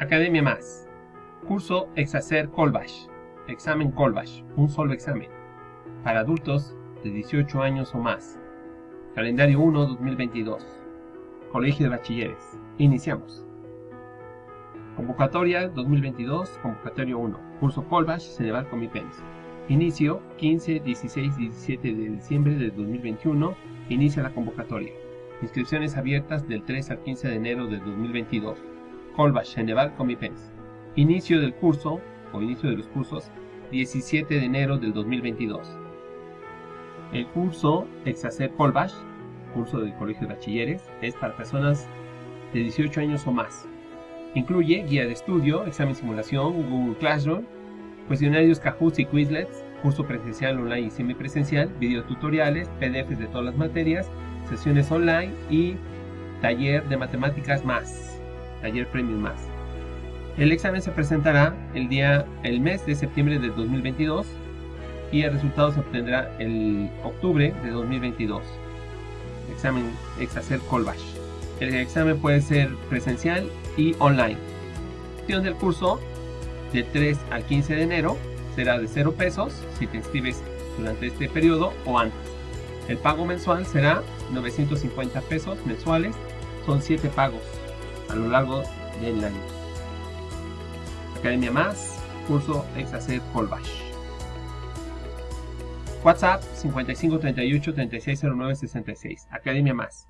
Academia Más. Curso Exacer Colbash. Examen Colbash. Un solo examen. Para adultos de 18 años o más. Calendario 1 2022. Colegio de Bachilleres. Iniciamos. Convocatoria 2022, convocatorio 1. Curso Colbash, Ceneval Comipens. Inicio 15, 16 y 17 de diciembre de 2021. Inicia la convocatoria. Inscripciones abiertas del 3 al 15 de enero de 2022. Colbash, Ceneval Comipens. Inicio del curso, o inicio de los cursos, 17 de enero del 2022. El curso Exacer Colbash, curso del Colegio de Bachilleres, es para personas de 18 años o más. Incluye guía de estudio, examen simulación, Google Classroom, cuestionarios Kahoot y Quizlets, curso presencial, online y semipresencial, videotutoriales, PDFs de todas las materias, sesiones online y taller de matemáticas más, taller premium más. El examen se presentará el día, el mes de septiembre de 2022 y el resultado se obtendrá el octubre de 2022. Examen Exacer Colbash. El examen puede ser presencial y online. La del curso de 3 al 15 de enero será de 0 pesos si te inscribes durante este periodo o antes. El pago mensual será 950 pesos mensuales, son 7 pagos a lo largo del año. Academia Más, curso Exacer Colbash. WhatsApp 5538 3609 66. Academia Más.